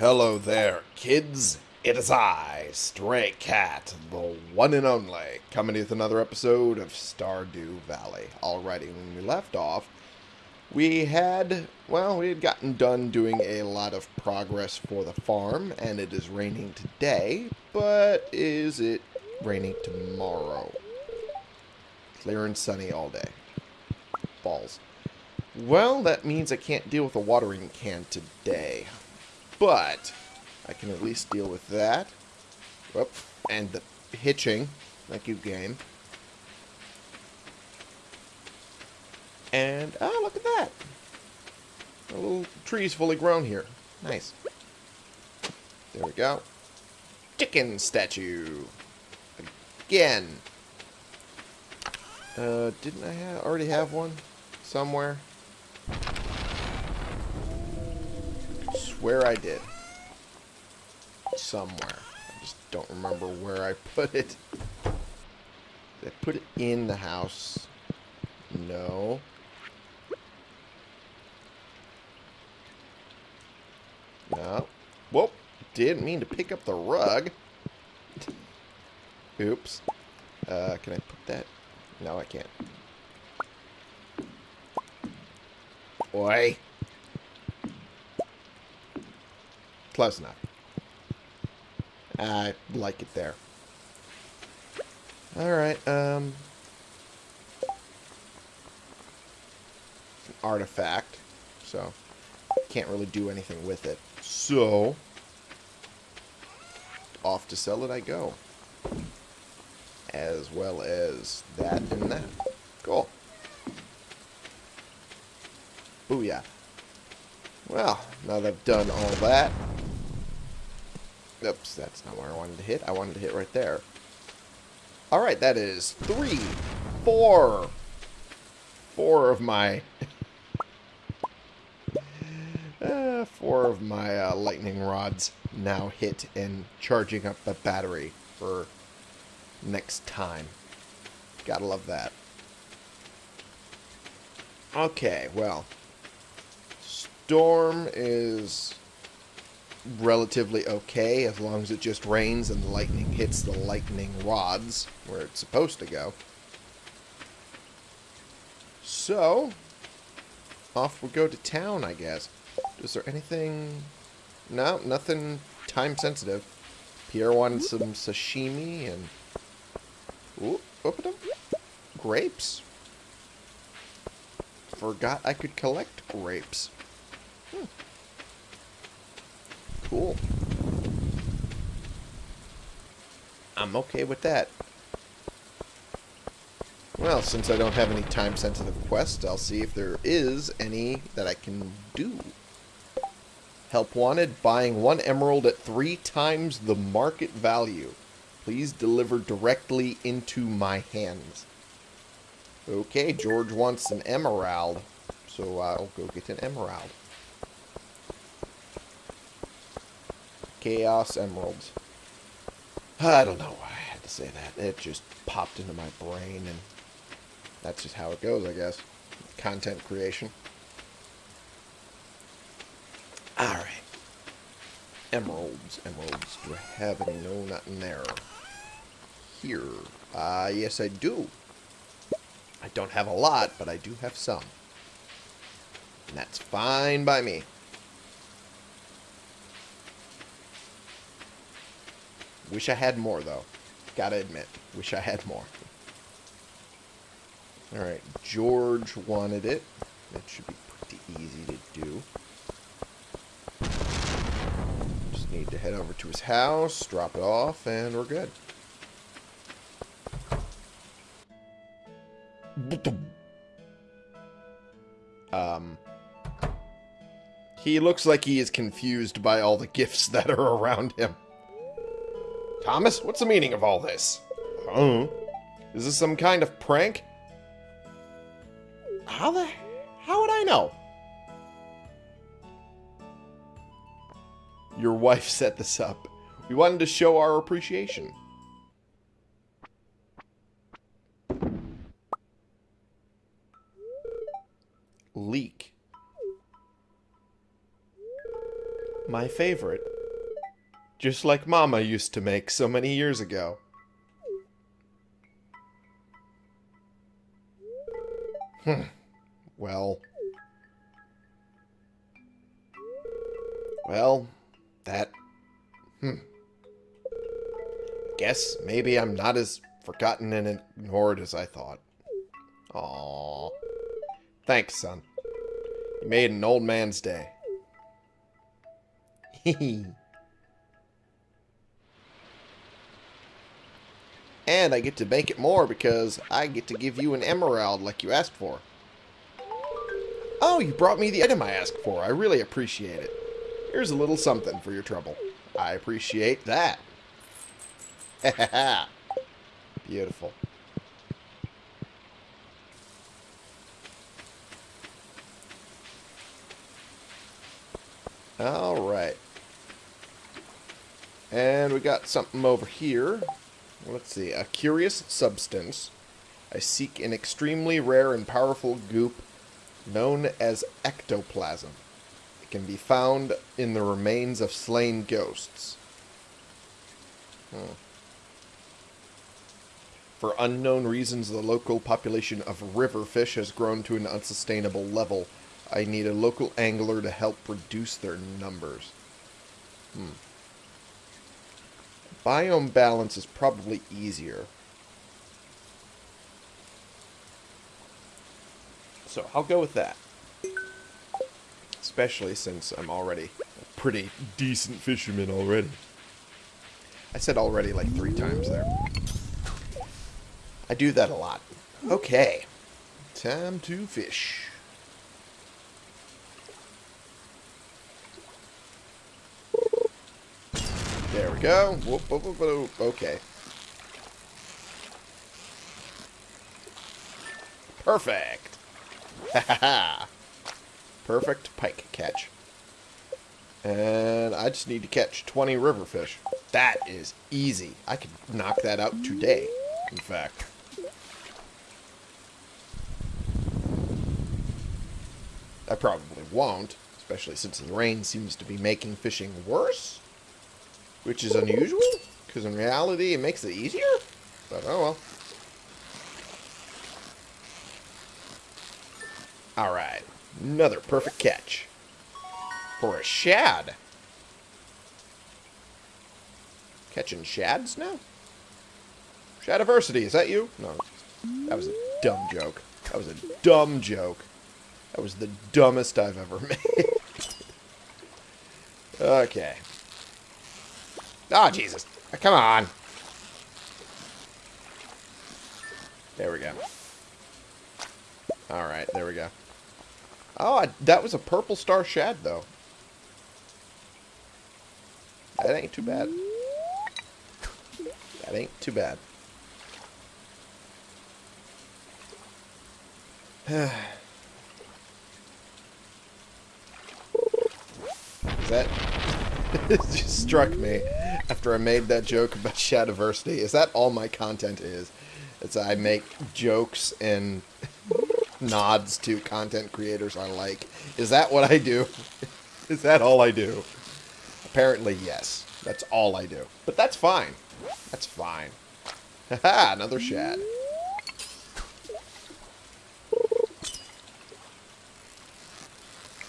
Hello there, kids. It is I, Stray Cat, the one and only, coming with another episode of Stardew Valley. Alrighty, when we left off, we had, well, we had gotten done doing a lot of progress for the farm, and it is raining today, but is it raining tomorrow? Clear and sunny all day. Balls. Well, that means I can't deal with a watering can today. But I can at least deal with that. Whoop. And the hitching. Thank you, game. And, oh, look at that. A little tree's fully grown here. Nice. There we go. Chicken statue. Again. Uh, didn't I ha already have one somewhere? Swear I did. Somewhere. I just don't remember where I put it. Did I put it in the house? No. No. Whoop. Didn't mean to pick up the rug. Oops. Uh, can I put that? No, I can't. Oi. Close enough. I like it there. Alright, um... It's an artifact, so can't really do anything with it. So, off to sell it I go. As well as that and that. Cool. Booyah. Well, now that I've done all that... Oops, that's not where I wanted to hit. I wanted to hit right there. Alright, that is three, four, four of my... uh, four of my uh, lightning rods now hit and charging up the battery for next time. Gotta love that. Okay, well, storm is relatively okay as long as it just rains and the lightning hits the lightning rods where it's supposed to go. So, off we go to town, I guess. Is there anything... No, nothing time sensitive. Pierre wanted some sashimi and... Ooh, open them. Grapes. Forgot I could collect grapes. Hmm. Cool. I'm okay with that. Well, since I don't have any time-sensitive quests, I'll see if there is any that I can do. Help wanted, buying one emerald at three times the market value. Please deliver directly into my hands. Okay, George wants an emerald, so I'll go get an emerald. Chaos Emeralds. I don't know why I had to say that. It just popped into my brain, and that's just how it goes, I guess. Content creation. Alright. Emeralds, emeralds. Do I have any? No, not in there. Here. Ah, uh, yes I do. I don't have a lot, but I do have some. And that's fine by me. Wish I had more, though. Gotta admit. Wish I had more. Alright, George wanted it. That should be pretty easy to do. Just need to head over to his house, drop it off, and we're good. Um... He looks like he is confused by all the gifts that are around him. Thomas, what's the meaning of all this? Huh? Is this some kind of prank? How the... How would I know? Your wife set this up. We wanted to show our appreciation. Leek. My favorite. Just like Mama used to make so many years ago. Hmm. Well. Well, that. Hmm. Guess maybe I'm not as forgotten and ignored as I thought. Aww. Thanks, son. You made an old man's day. and I get to make it more because I get to give you an emerald like you asked for. Oh, you brought me the item I asked for. I really appreciate it. Here's a little something for your trouble. I appreciate that. Beautiful. Alright. And we got something over here. Let's see. A curious substance. I seek an extremely rare and powerful goop known as ectoplasm. It can be found in the remains of slain ghosts. Hmm. For unknown reasons, the local population of river fish has grown to an unsustainable level. I need a local angler to help reduce their numbers. Hmm. Biome balance is probably easier. So I'll go with that. Especially since I'm already a pretty decent fisherman already. I said already like three times there. I do that a lot. Okay. Time to fish. There we go. Oh, whoop, whoop, whoop, whoop. Okay. Perfect. Perfect pike catch. And I just need to catch 20 river fish. That is easy. I could knock that out today, in fact. I probably won't, especially since the rain seems to be making fishing worse. Which is unusual, because in reality it makes it easier. But oh well. Alright, another perfect catch. For a shad. Catching shads now? Shadiversity, is that you? No, that was a dumb joke. That was a dumb joke. That was the dumbest I've ever made. okay. Oh, Jesus. Uh, come on. There we go. Alright, there we go. Oh, I, that was a purple star shad, though. That ain't too bad. That ain't too bad. Is that... it just struck me after I made that joke about Shadiversity. Is that all my content is? It's I make jokes and nods to content creators I like. Is that what I do? Is that all I do? Apparently, yes. That's all I do. But that's fine. That's fine. Haha, another shad.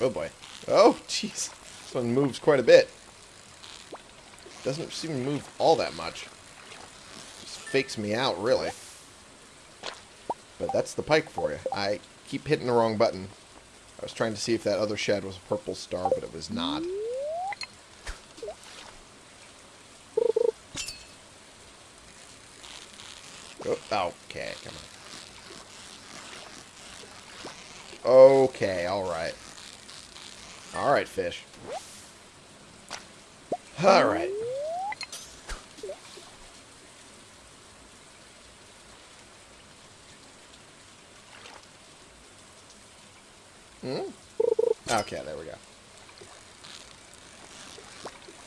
Oh boy. Oh, jeez. This one moves quite a bit. Doesn't seem to move all that much. Just fakes me out, really. But that's the pike for you. I keep hitting the wrong button. I was trying to see if that other shad was a purple star, but it was not. Oh, okay, come on. Okay, alright. Alright, fish. Alright. Hmm? Okay, there we go.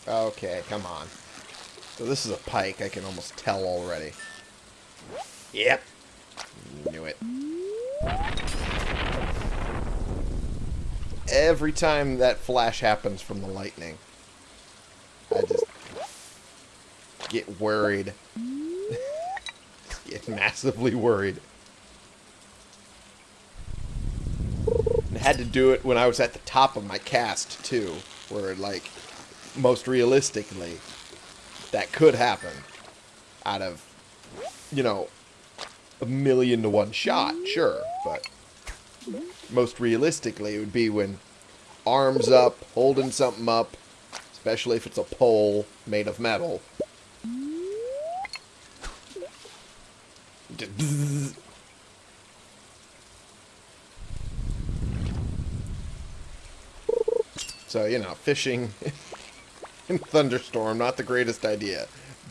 Okay, come on. So this is a pike, I can almost tell already. Yep. Knew it. Every time that flash happens from the lightning, I just get worried. get massively worried. Had to do it when I was at the top of my cast, too. Where, like, most realistically, that could happen. Out of, you know, a million to one shot, sure. But most realistically, it would be when arms up, holding something up, especially if it's a pole made of metal. So, you know, fishing in thunderstorm, not the greatest idea.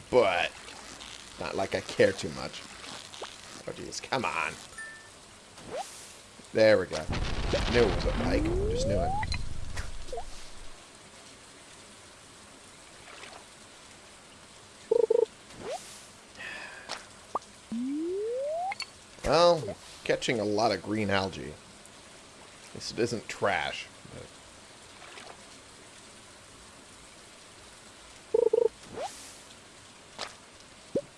But, not like I care too much. Oh, jeez, come on. There we go. Knew it was a pike. Just knew it. Well, catching a lot of green algae. This isn't trash.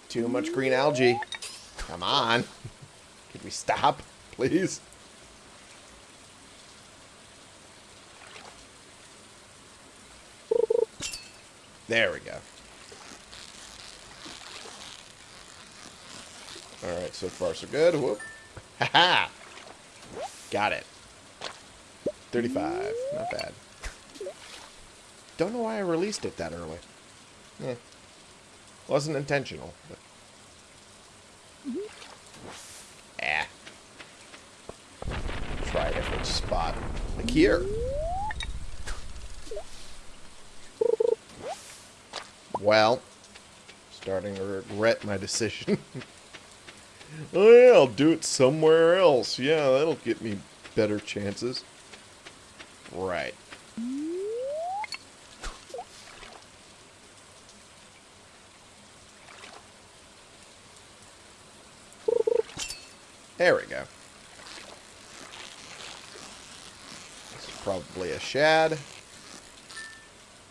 Too much green algae. Come on. Can we stop, please? There we go. Alright, so far so good. Whoop. Ha-ha! Got it. 35. Not bad. Don't know why I released it that early. Yeah. Wasn't intentional. But... Ah. Try a different spot. Like here. Well, starting to regret my decision. oh yeah, I'll do it somewhere else. Yeah, that'll get me better chances. Right. There we go. This is probably a shad.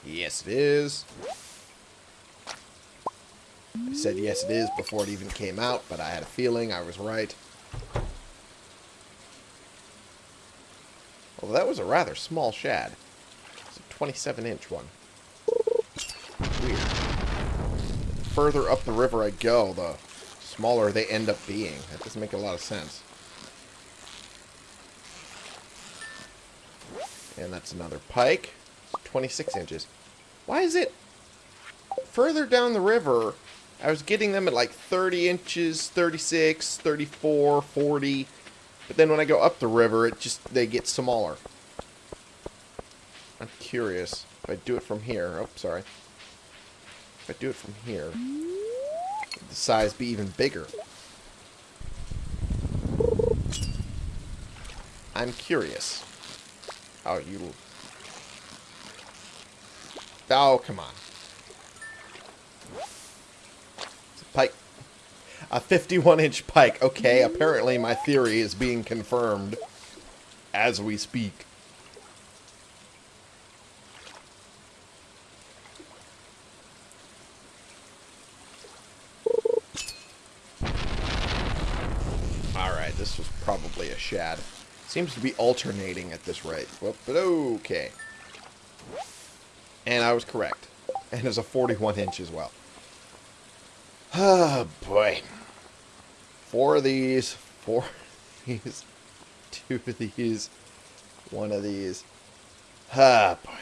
Yes, it is. I said yes it is before it even came out, but I had a feeling I was right. Well, that was a rather small shad. It's a 27-inch one. Weird. The further up the river I go, the smaller they end up being. That doesn't make a lot of sense. And that's another pike. 26 inches. Why is it further down the river I was getting them at like 30 inches, 36, 34, 40. But then when I go up the river, it just, they get smaller. I'm curious. If I do it from here, oh, sorry. If I do it from here, the size be even bigger. I'm curious. Oh, you... Oh, come on. Pike. A 51-inch pike. Okay, apparently my theory is being confirmed as we speak. Alright, this was probably a shad. Seems to be alternating at this rate. Well, but okay. And I was correct. And it's a 41 inch as well. Oh, boy. Four of these, four of these, two of these, one of these. Ah, boy.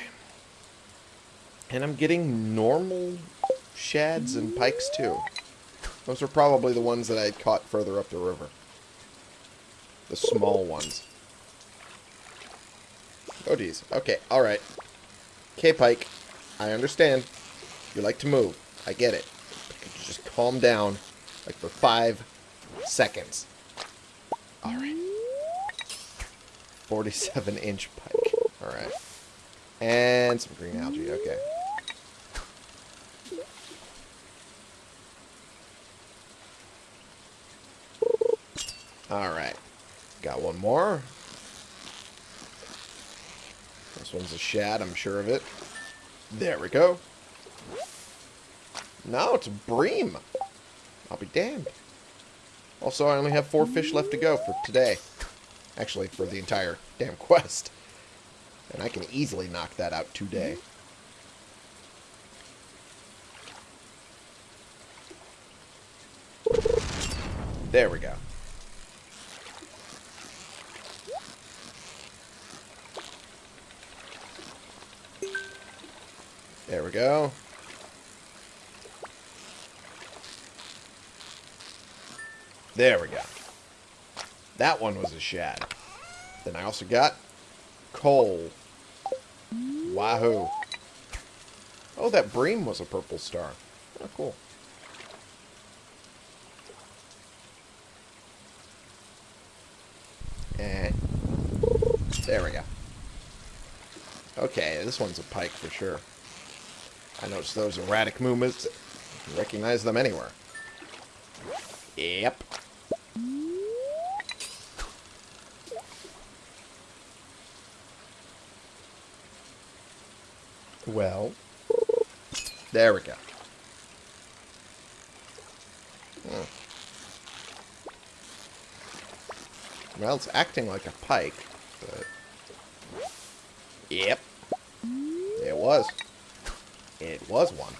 And I'm getting normal shads and pikes, too. Those are probably the ones that I caught further up the river. The small ones. Oh, geez. Okay, alright. Okay, Pike. I understand. You like to move. I get it just calm down like for five seconds. Alright. 47 inch pike. Alright. And some green algae. Okay. Alright. Got one more. This one's a shad, I'm sure of it. There we go. No, it's a bream. I'll be damned. Also, I only have four fish left to go for today. Actually, for the entire damn quest. And I can easily knock that out today. There we go. There we go. There we go. That one was a shad. Then I also got coal. Wahoo. Oh, that bream was a purple star. Oh, cool. And there we go. Okay, this one's a pike for sure. I noticed those erratic movements. Recognize them anywhere. Yep. Well, there we go. Hmm. Well, it's acting like a pike, but... Yep. It was. Was one.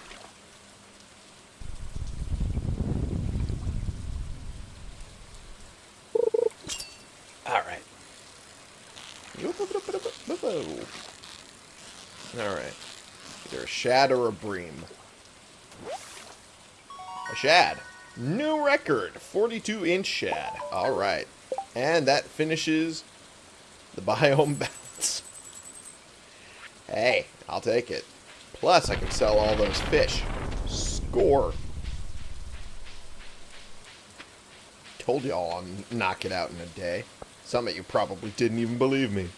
Alright. Alright. Either a shad or a bream. A shad. New record. 42 inch shad. Alright. And that finishes the biome balance. hey, I'll take it. Plus, I can sell all those fish. Score. Told y'all I'll knock it out in a day. Some of you probably didn't even believe me.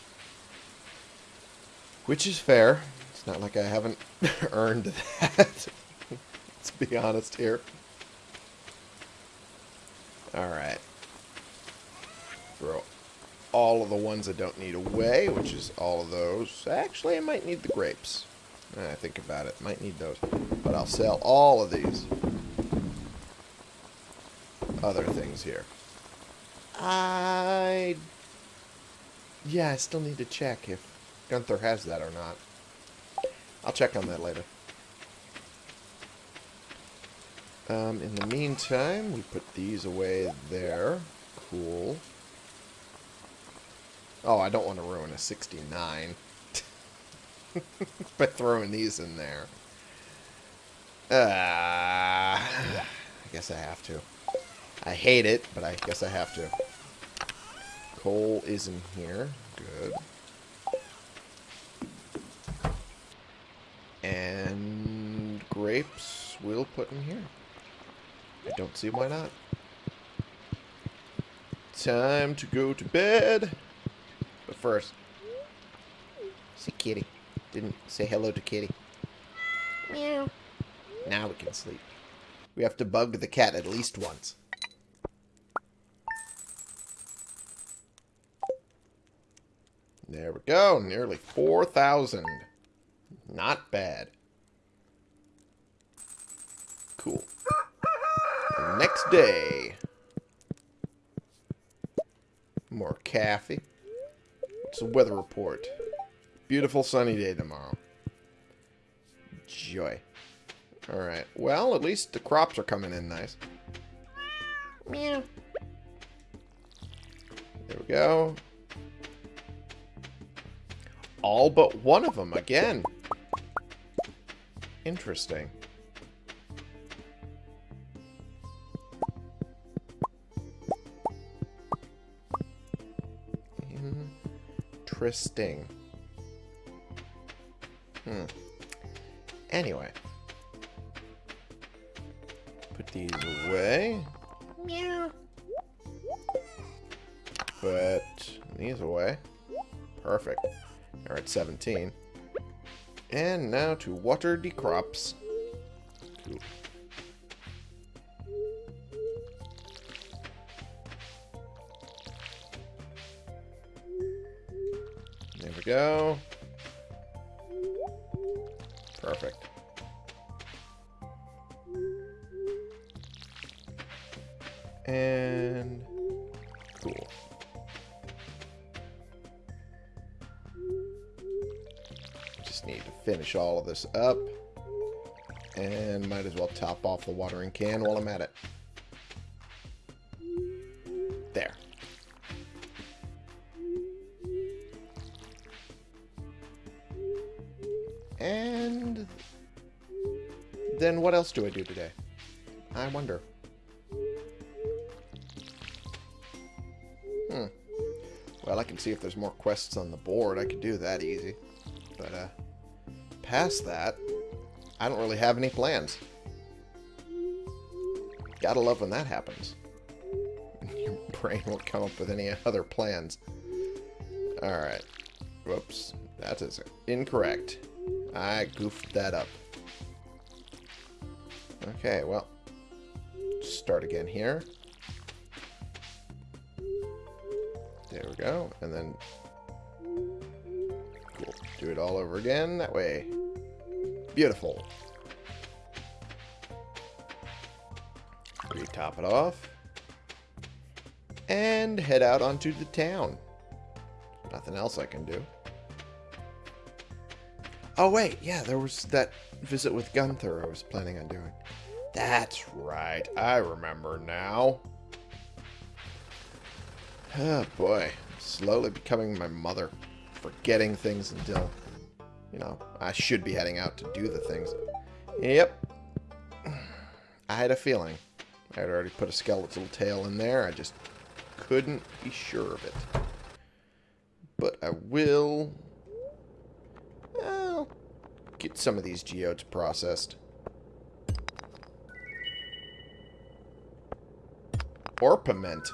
Which is fair. It's not like I haven't earned that. Let's be honest here. Alright. Throw all of the ones I don't need away, which is all of those. Actually, I might need the grapes. I think about it. Might need those. But I'll sell all of these other things here. I... Yeah, I still need to check if Gunther has that or not. I'll check on that later. Um, in the meantime, we put these away there. Cool. Oh, I don't want to ruin a 69 by throwing these in there. Uh, I guess I have to. I hate it, but I guess I have to. Coal is in here. Good. And grapes we'll put in here. I don't see why not. Time to go to bed. But first, see Kitty. Didn't say hello to Kitty. Meow. Now we can sleep. We have to bug the cat at least once. There we go. Nearly 4,000. Not bad. Cool. The next day. More coffee. What's the weather report? Beautiful sunny day tomorrow. Joy. Alright. Well, at least the crops are coming in nice. Meow. There we go. All but one of them again. Interesting. Interesting. Hmm. Anyway. Put these away. Meow. Put these away. Perfect. Are at 17. And now to water the crops. Cool. There we go. Perfect. And cool. Just need to finish all of this up. And might as well top off the watering can while I'm at it. Else do I do today? I wonder. Hmm. Well, I can see if there's more quests on the board. I could do that easy. But, uh, past that, I don't really have any plans. Gotta love when that happens. Your brain won't come up with any other plans. Alright. Whoops. That is incorrect. I goofed that up. Okay, well. Start again here. There we go. And then... Cool. Do it all over again. That way. Beautiful. Re-top it off. And head out onto the town. Nothing else I can do. Oh, wait. Yeah, there was that visit with Gunther I was planning on doing. That's right. I remember now. Oh, boy. Slowly becoming my mother. Forgetting things until, you know, I should be heading out to do the things. Yep. I had a feeling. I had already put a skeletal tail in there. I just couldn't be sure of it. But I will get some of these geodes processed. Orpiment.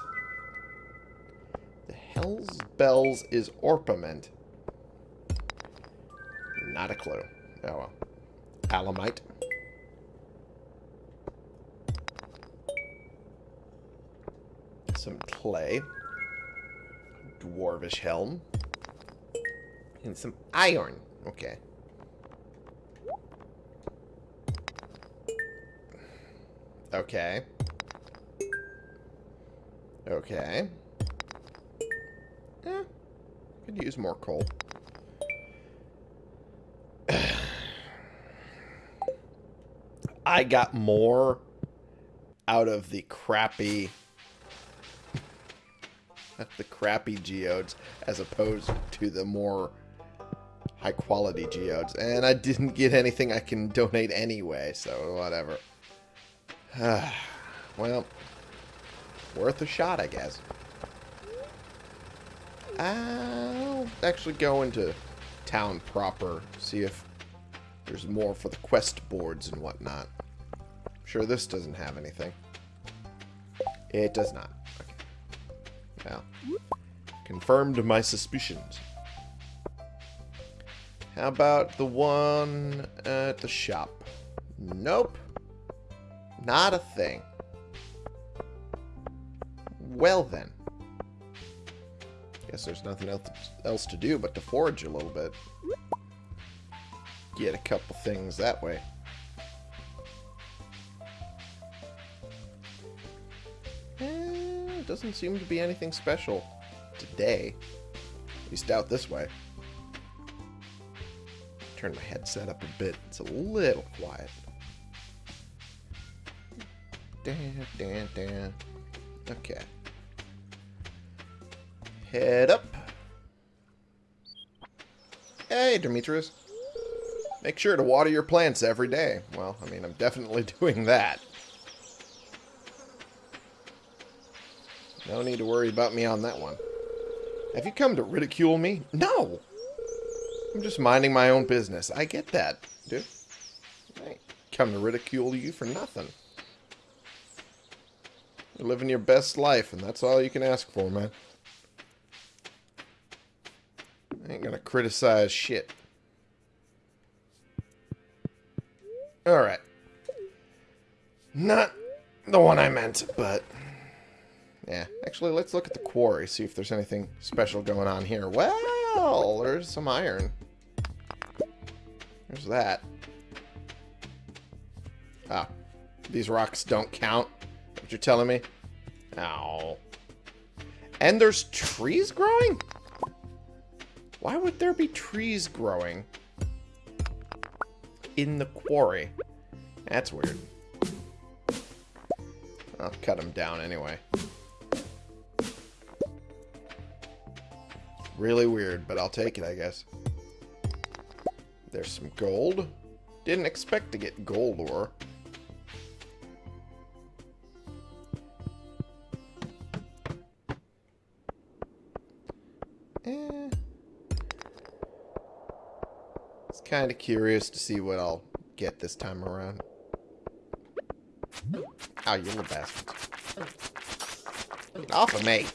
The hell's bells is orpiment? Not a clue. Oh well. Alamite. Some clay. Dwarvish helm. And some iron. Okay. Okay. Okay. Yeah. Could use more coal. I got more out of the crappy the crappy geodes as opposed to the more high quality geodes. And I didn't get anything I can donate anyway, so whatever. well, worth a shot, I guess. I'll actually go into town proper, see if there's more for the quest boards and whatnot. I'm sure this doesn't have anything. It does not. Okay. Well, confirmed my suspicions. How about the one at the shop? Nope. Not a thing. Well then. Guess there's nothing else to do but to forage a little bit. Get a couple things that way. Eh, doesn't seem to be anything special today. At least out this way. Turn my headset up a bit. It's a little quiet. Dan, dan, dan. Okay. Head up. Hey, Demetrius. Make sure to water your plants every day. Well, I mean, I'm definitely doing that. No need to worry about me on that one. Have you come to ridicule me? No! I'm just minding my own business. I get that, dude. I ain't come to ridicule you for nothing. You're living your best life, and that's all you can ask for, man. I ain't gonna criticize shit. Alright. Not the one I meant, but... Yeah, actually, let's look at the quarry, see if there's anything special going on here. Well, there's some iron. There's that. Ah, these rocks don't count what you're telling me? Ow. And there's trees growing? Why would there be trees growing in the quarry? That's weird. I'll cut them down anyway. Really weird, but I'll take it, I guess. There's some gold. Didn't expect to get gold ore. Kind of curious to see what I'll get this time around. Oh, you little bastards. Get off of me.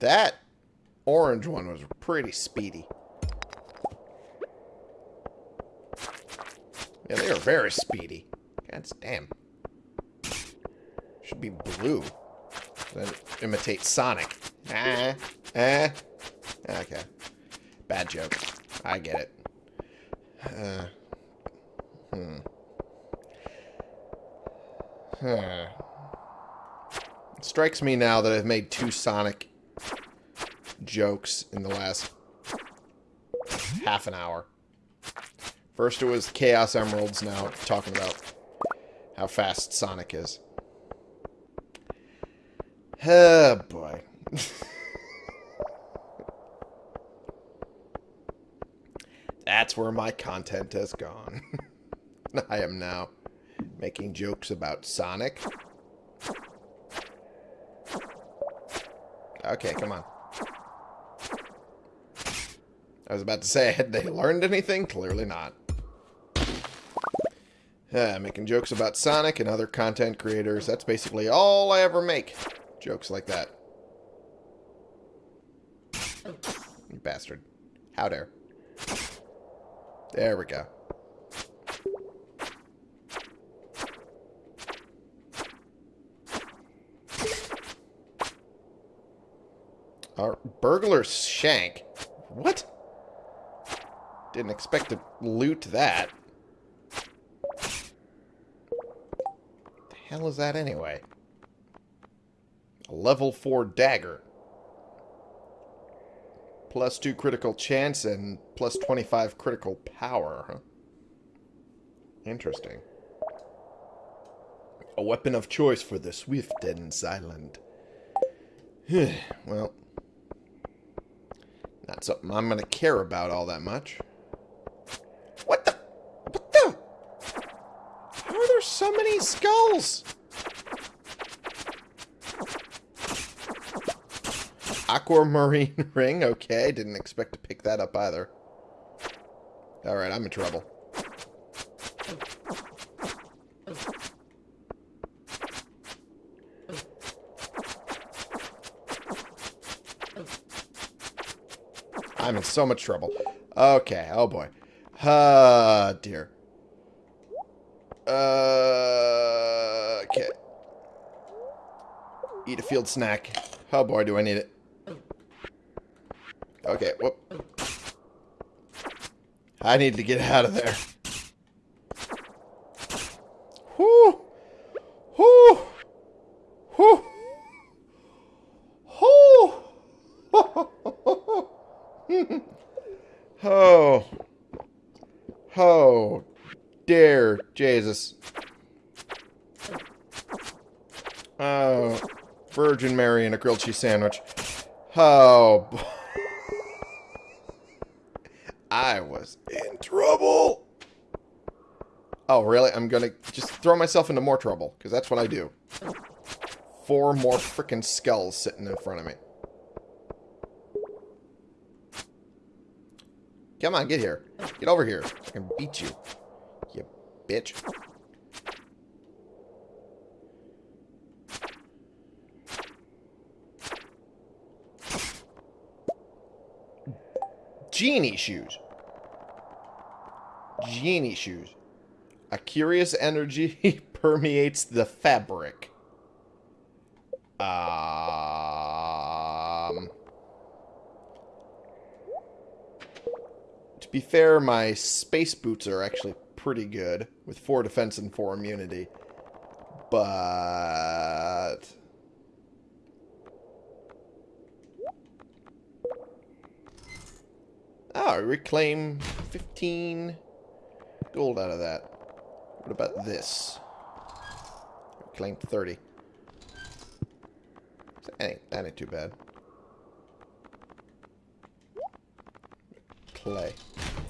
That orange one was pretty speedy. Yeah, they are very speedy. Damn. Should be blue. Then imitate Sonic. Ah, ah. Okay. Bad joke. I get it. Uh, hmm. Huh. It strikes me now that I've made two Sonic jokes in the last half an hour. First it was Chaos Emeralds, now talking about how fast Sonic is. Oh, boy. That's where my content has gone. I am now making jokes about Sonic. Okay, come on. I was about to say, had they learned anything? Clearly not. Uh, making jokes about Sonic and other content creators. That's basically all I ever make. Jokes like that. You bastard. How dare. There we go. Our burglar shank. What? Didn't expect to loot that. the hell is that anyway? A level 4 dagger. Plus 2 critical chance and plus 25 critical power, huh? Interesting. A weapon of choice for the swift and silent. well, not something I'm going to care about all that much. What the? What the? How are many skulls? Aquamarine ring. Okay, didn't expect to pick that up either. Alright, I'm in trouble. I'm in so much trouble. Okay, oh boy. Ah, uh, dear. Uh, okay. Eat a field snack. Oh boy, do I need it. Okay, whoop. I need to get out of there. Whoo! Whoo! Whoo! Whoo! oh. Oh. Dear Jesus. Oh. Grilled cheese sandwich. Oh. I was in trouble. Oh, really? I'm gonna just throw myself into more trouble, because that's what I do. Four more freaking skulls sitting in front of me. Come on, get here. Get over here. I can beat you. You bitch. Genie shoes. Genie shoes. A curious energy permeates the fabric. Um, To be fair, my space boots are actually pretty good with 4 defense and 4 immunity. But... Oh, reclaim 15 gold out of that. What about this? Reclaim 30. That ain't, that ain't too bad. Clay.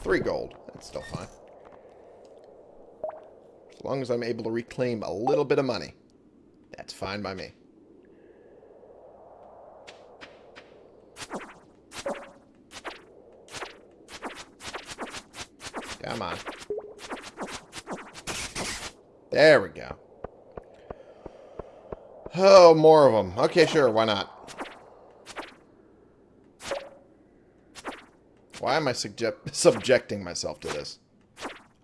Three gold. That's still fine. As long as I'm able to reclaim a little bit of money. That's fine by me. Come on. There we go. Oh, more of them. Okay, sure, why not? Why am I subjecting myself to this?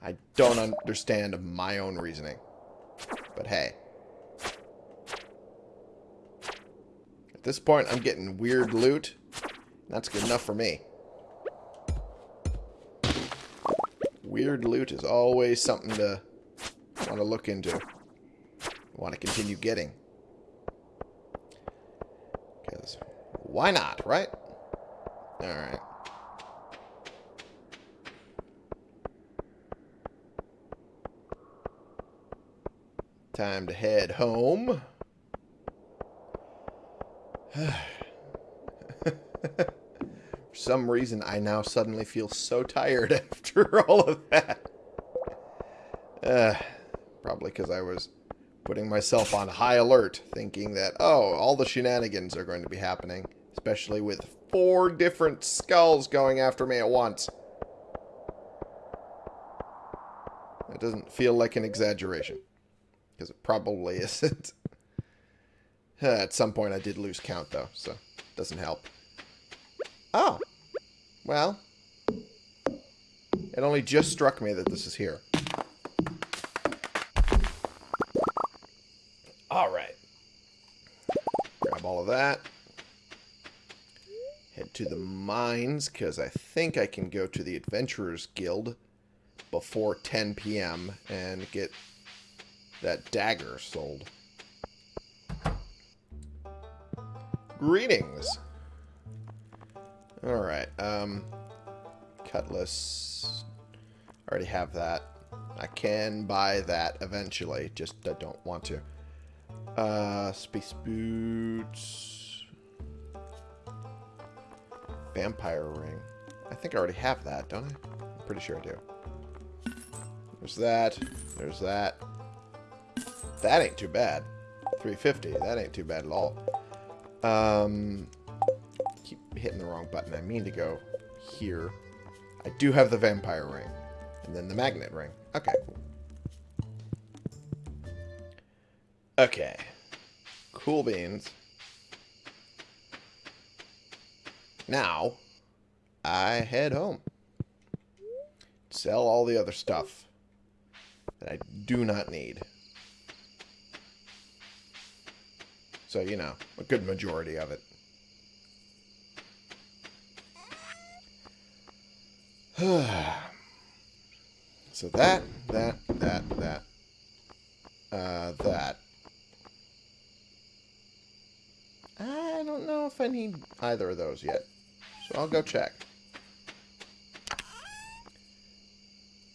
I don't understand my own reasoning. But hey. At this point, I'm getting weird loot. That's good enough for me. Weird loot is always something to want to look into. Want to continue getting. Because why not, right? Alright. Time to head home. Some reason, I now suddenly feel so tired after all of that. Uh, probably because I was putting myself on high alert, thinking that, oh, all the shenanigans are going to be happening, especially with four different skulls going after me at once. It doesn't feel like an exaggeration. Because it probably isn't. At some point I did lose count, though, so it doesn't help. Oh. Well. It only just struck me that this is here. Alright. Grab all of that. Head to the mines, because I think I can go to the Adventurers Guild before 10 p.m. and get that dagger sold. Greetings. Alright, um... Cutlass... I already have that. I can buy that eventually, just I don't want to. Uh, space boots... Vampire ring. I think I already have that, don't I? I'm pretty sure I do. There's that. There's that. That ain't too bad. 350. That ain't too bad at all. Um, keep hitting the wrong button. I mean to go here. I do have the vampire ring. And then the magnet ring. Okay. Okay. Cool beans. Now, I head home. Sell all the other stuff that I do not need. So, you know, a good majority of it. so that, that, that, that, uh, that. I don't know if I need either of those yet. So I'll go check.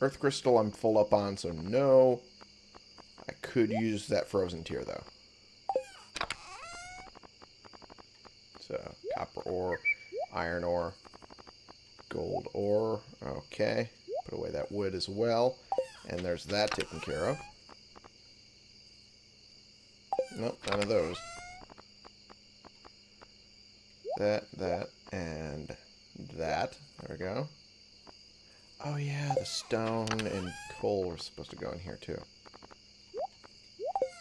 Earth Crystal I'm full up on, so no. I could use that Frozen Tear, though. So, copper ore, iron ore, gold ore. Okay. Put away that wood as well. And there's that taken care of. Nope, none of those. That, that, and that. There we go. Oh yeah, the stone and coal are supposed to go in here too.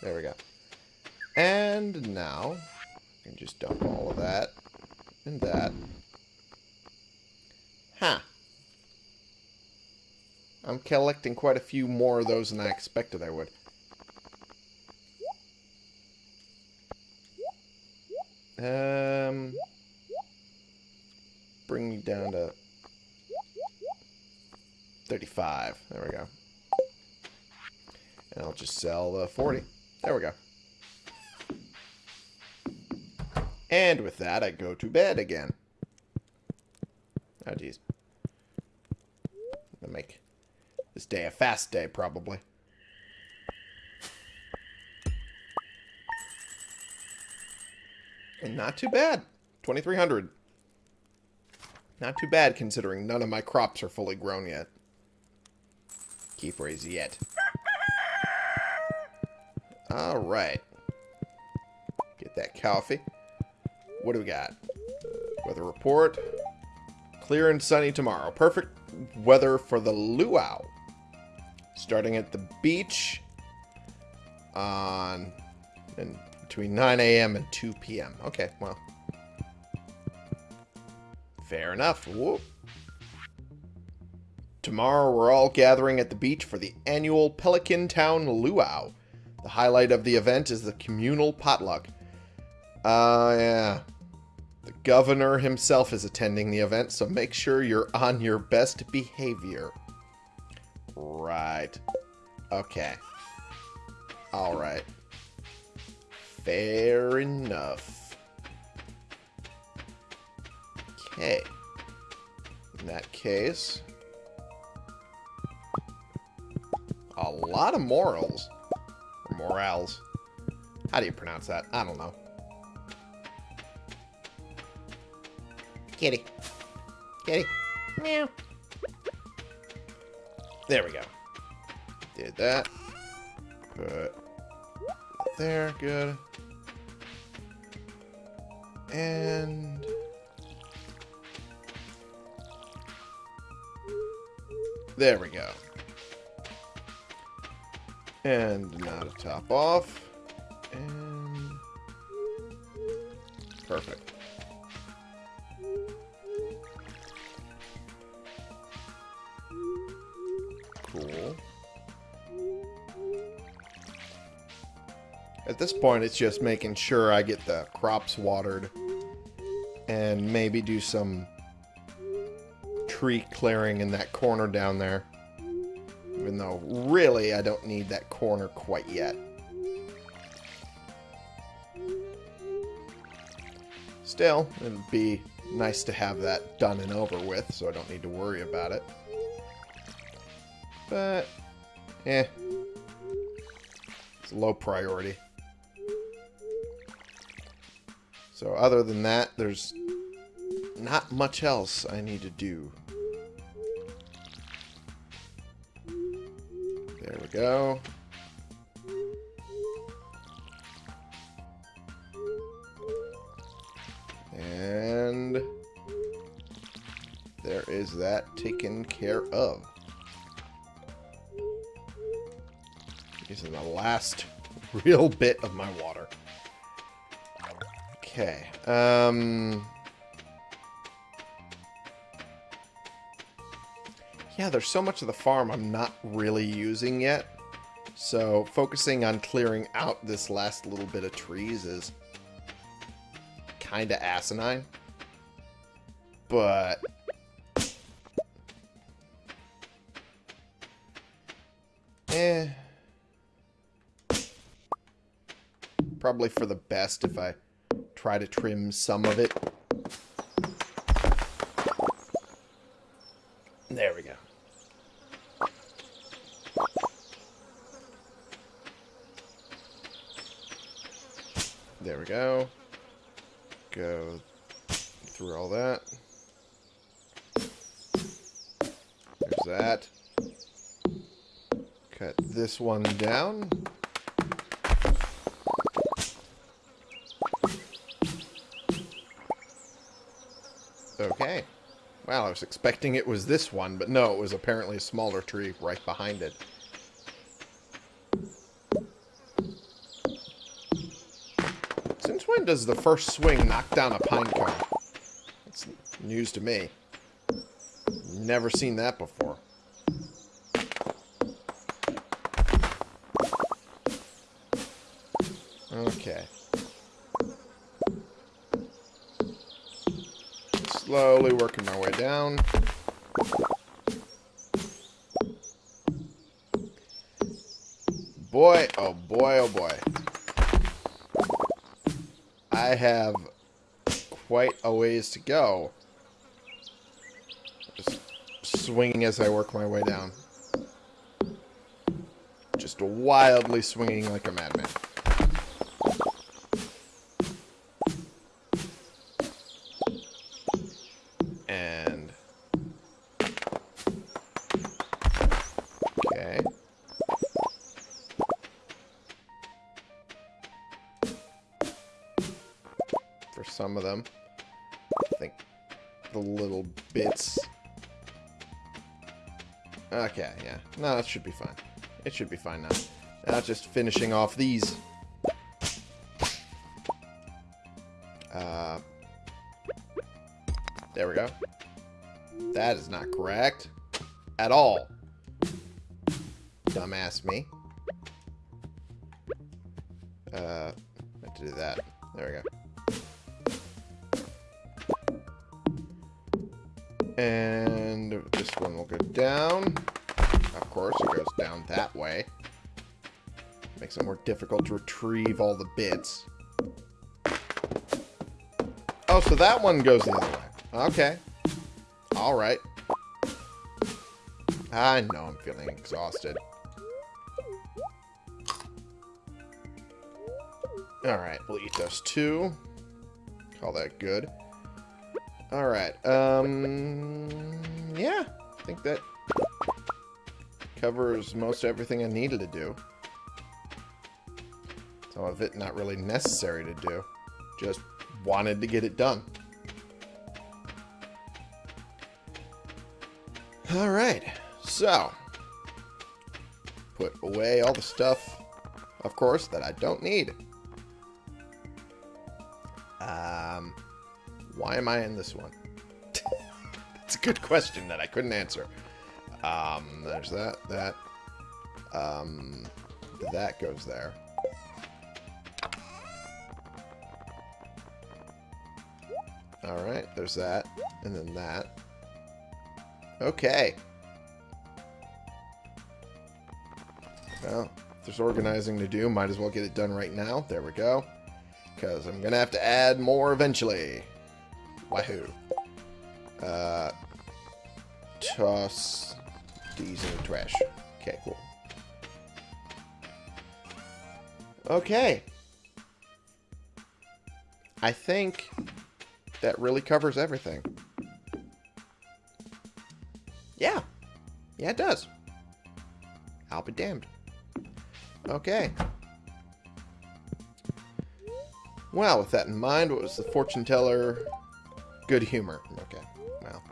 There we go. And now, I can just dump all of that and that. Huh. I'm collecting quite a few more of those than I expected I would. Um, bring me down to 35. There we go. And I'll just sell the 40. There we go. And with that, I go to bed again. Oh, jeez. I'll make this day a fast day, probably. And not too bad. 2,300. Not too bad, considering none of my crops are fully grown yet. Keep raise yet. Alright. Get that coffee. What do we got? Weather report. Clear and sunny tomorrow. Perfect weather for the luau. Starting at the beach on and between 9 a.m. and 2 p.m. Okay, well. Fair enough. Whoop. Tomorrow we're all gathering at the beach for the annual Pelican Town Luau. The highlight of the event is the communal potluck. Uh, yeah. The governor himself is attending the event, so make sure you're on your best behavior. Right. Okay. Alright. Fair enough. Okay. In that case... A lot of morals. Or morals. How do you pronounce that? I don't know. Kitty. Kitty. Meow. There we go. Did that. Put there. Good. And... There we go. And now to top off. And... Perfect. Point, it's just making sure I get the crops watered. And maybe do some tree clearing in that corner down there. Even though, really, I don't need that corner quite yet. Still, it'd be nice to have that done and over with, so I don't need to worry about it. But, eh. It's low priority. So other than that, there's not much else I need to do. There we go. And there is that taken care of. Using the last real bit of my water. Okay. Um... Yeah, there's so much of the farm I'm not really using yet. So focusing on clearing out this last little bit of trees is kind of asinine. But... Eh. Probably for the best if I try to trim some of it. There we go. There we go. Go through all that. There's that. Cut this one down. I was expecting it was this one, but no, it was apparently a smaller tree right behind it. Since when does the first swing knock down a pine cone? That's news to me. Never seen that before. Okay. slowly working my way down. Boy, oh boy, oh boy. I have quite a ways to go. Just swinging as I work my way down. Just wildly swinging like a madman. No, that should be fine. It should be fine now. Now just finishing off these. Uh, there we go. That is not correct. At all. Dumbass me. Uh, meant to do that. There we go. And this one will go down. Of course, it goes down that way. Makes it more difficult to retrieve all the bits. Oh, so that one goes the other way. Okay. Alright. I know I'm feeling exhausted. Alright, we'll eat those two. Call that good. Alright, um... Yeah, I think that covers most everything I needed to do. Some of it not really necessary to do. Just wanted to get it done. Alright, so... Put away all the stuff, of course, that I don't need. Um... Why am I in this one? It's a good question that I couldn't answer. Um, there's that, that. Um, that goes there. Alright, there's that. And then that. Okay. Well, if there's organizing to do, might as well get it done right now. There we go. Because I'm going to have to add more eventually. Wahoo. Uh, toss these in the trash. Okay, cool. Okay. I think that really covers everything. Yeah. Yeah, it does. I'll be damned. Okay. Well, with that in mind, what was the fortune teller Good humor. Okay. Well.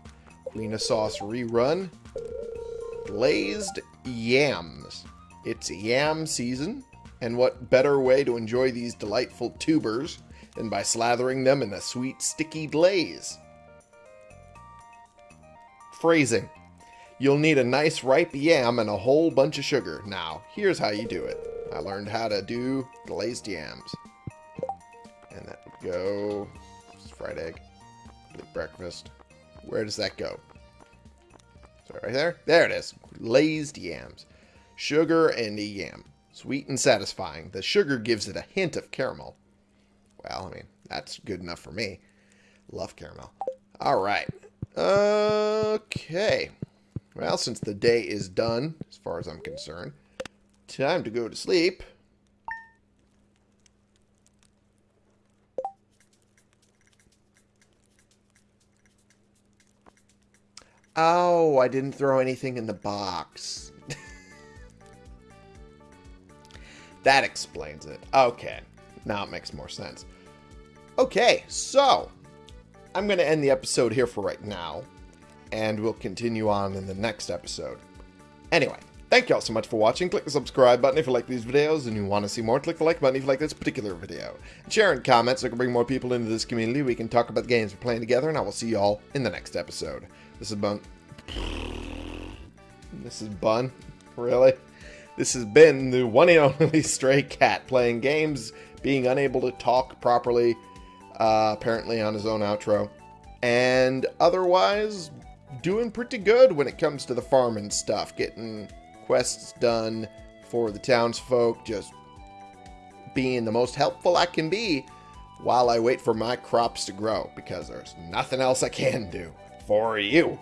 Queen of Sauce rerun. Glazed yams. It's yam season, and what better way to enjoy these delightful tubers than by slathering them in a sweet, sticky glaze? Phrasing. You'll need a nice ripe yam and a whole bunch of sugar. Now, here's how you do it. I learned how to do glazed yams. And that would go... fried egg breakfast. Where does that go? Right there? There it is. Glazed yams. Sugar and a yam. Sweet and satisfying. The sugar gives it a hint of caramel. Well, I mean, that's good enough for me. Love caramel. Alright. Okay. Well, since the day is done, as far as I'm concerned, time to go to sleep. Oh, I didn't throw anything in the box. that explains it. Okay. Now it makes more sense. Okay, so I'm going to end the episode here for right now, and we'll continue on in the next episode. Anyway, thank you all so much for watching. Click the subscribe button if you like these videos and you want to see more. Click the like button if you like this particular video. Share and comment so I can bring more people into this community. We can talk about the games we're playing together, and I will see you all in the next episode. This is Bun. This is Bun? Really? This has been the one and only Stray Cat playing games, being unable to talk properly, uh, apparently on his own outro, and otherwise doing pretty good when it comes to the farming stuff, getting quests done, for the townsfolk, just being the most helpful I can be while I wait for my crops to grow because there's nothing else I can do for you.